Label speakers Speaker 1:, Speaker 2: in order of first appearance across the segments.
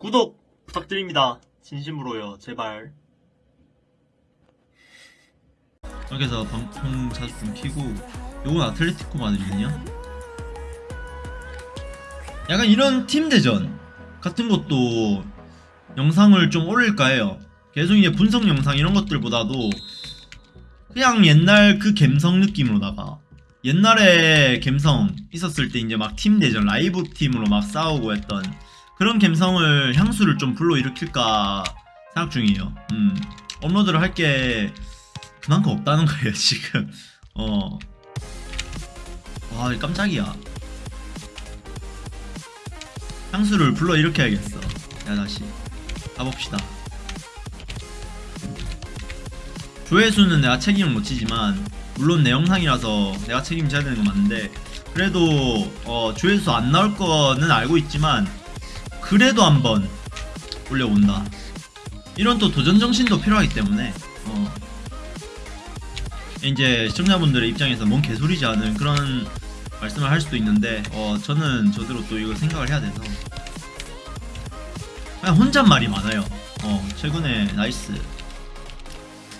Speaker 1: 구독 부탁드립니다. 진심으로요. 제발.
Speaker 2: 여기서 방송 자주 좀 키고 요건 아틀레티코 마드리드냐? 약간 이런 팀 대전 같은 것도 영상을 좀 올릴까 해요 계속 이제 분석 영상 이런 것들보다도 그냥 옛날 그 갬성 느낌으로다가 옛날에 갬성 있었을 때 이제 막 팀 대전 라이브 팀으로 막 싸우고 했던 그런 갬성을 향수를 좀 불러일으킬까 생각 중이에요. 음. 업로드를 할 게 그만큼 없다는 거예요 지금. 어. 와 깜짝이야. 향수를 불러 일으켜야겠어. 야 다시. 가봅시다. 조회수는 내가 책임을 못 지지만 물론 내 영상이라서 내가 책임져야 되는 건 맞는데 그래도 어, 조회수 안 나올 거는 알고 있지만 그래도 한번 올려본다. 이런 또 도전 정신도 필요하기 때문에 어, 이제 시청자분들의 입장에서 뭔 개소리지 하는 그런 말씀을 할 수도 있는데 어 저는 저대로 또 이걸 생각을 해야 돼서. 그냥 혼잣말이 많아요. 어 최근에 nice.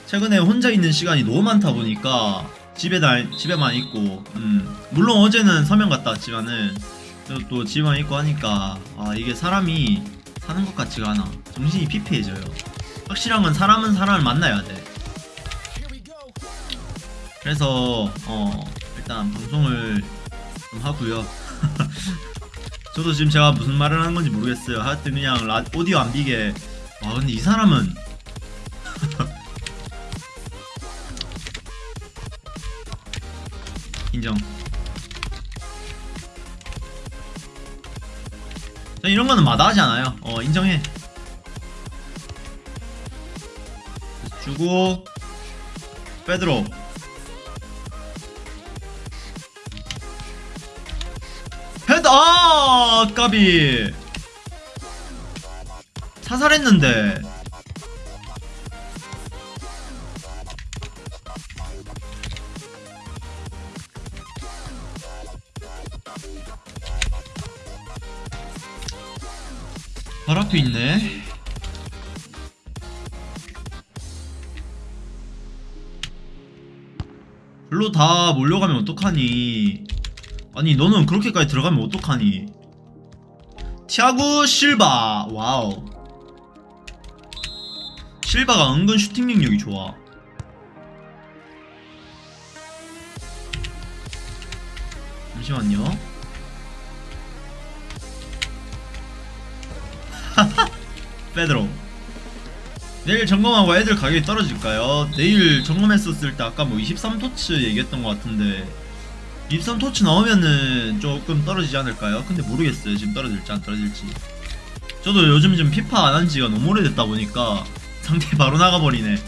Speaker 2: 최근에 혼자 있는 시간이 너무 많다 보니까 집에 다 집에만 있고 음. 물론 어제는 서면 갔다 왔지만은 또 집에만 있고 하니까 아 이게 사람이 사는 것 같지가 않아 정신이 피폐해져요 확실한 건 사람은 사람을 만나야 돼 그래서 어 일단 방송을 좀 하고요. 저도 지금 제가 무슨 말을 하는 건지 모르겠어요. 하여튼 그냥 라, 오디오 안 비게. 와 근데 이 사람은 인정. 저 이런 거는 마다하지 않아요. 어 인정해. 주고 빼드로 헤드 아 까비 사살했는데 바로 앞에 있네 글로 다 몰려가면 어떡하니? 아니 너는 그렇게까지 들어가면 어떡하니? 티아고 실바. wow. 실바가 은근 슈팅 능력이 좋아. 잠시만요 페드로 내일 점검하고 애들 가격이 떨어질까요? 내일 점검했었을 때 아까 뭐 23토츠 얘기했던 것 같은데 23토치 나오면은 조금 떨어지지 않을까요? 근데 모르겠어요. 지금 떨어질지 안 떨어질지. 저도 요즘 좀 피파 안 한 지가 너무 오래됐다 보니까 상대 바로 나가버리네.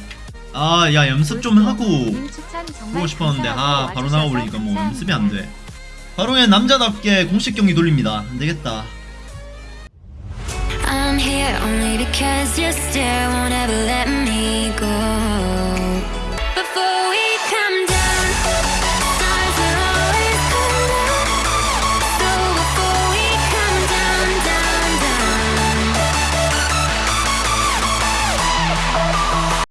Speaker 2: 아 야 연습 좀 하고 보고 싶었는데 아 바로 나가버리니까 뭐 연습이 안돼. 바로 그냥 남자답게 공식 경기 돌립니다. 안되겠다
Speaker 3: I'm here only because you still won't ever let me go.